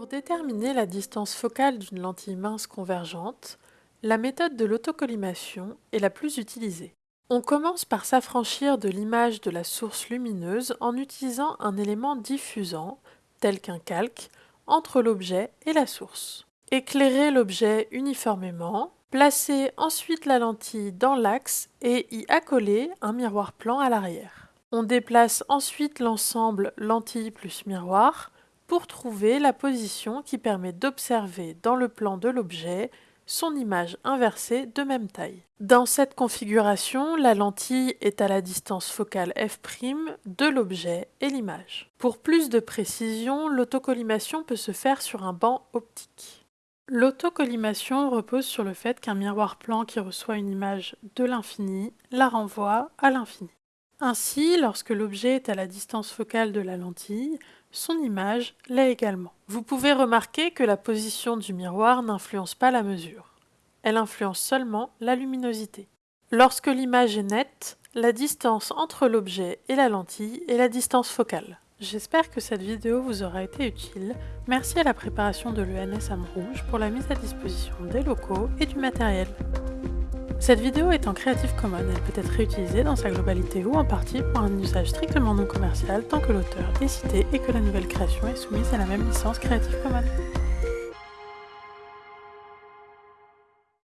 déterminer la distance focale d'une lentille mince convergente, la méthode de l'autocollimation est la plus utilisée. On commence par s'affranchir de l'image de la source lumineuse en utilisant un élément diffusant, tel qu'un calque, entre l'objet et la source. Éclairer l'objet uniformément, placer ensuite la lentille dans l'axe et y accoler un miroir plan à l'arrière. On déplace ensuite l'ensemble lentille plus miroir pour trouver la position qui permet d'observer dans le plan de l'objet son image inversée de même taille. Dans cette configuration, la lentille est à la distance focale f' de l'objet et l'image. Pour plus de précision, l'autocollimation peut se faire sur un banc optique. L'autocollimation repose sur le fait qu'un miroir plan qui reçoit une image de l'infini la renvoie à l'infini. Ainsi, lorsque l'objet est à la distance focale de la lentille, son image l'est également. Vous pouvez remarquer que la position du miroir n'influence pas la mesure. Elle influence seulement la luminosité. Lorsque l'image est nette, la distance entre l'objet et la lentille est la distance focale. J'espère que cette vidéo vous aura été utile. Merci à la préparation de l'ENS Rouge pour la mise à disposition des locaux et du matériel. Cette vidéo est en Creative Commons, elle peut être réutilisée dans sa globalité ou en partie pour un usage strictement non commercial tant que l'auteur est cité et que la nouvelle création est soumise à la même licence Creative Commons.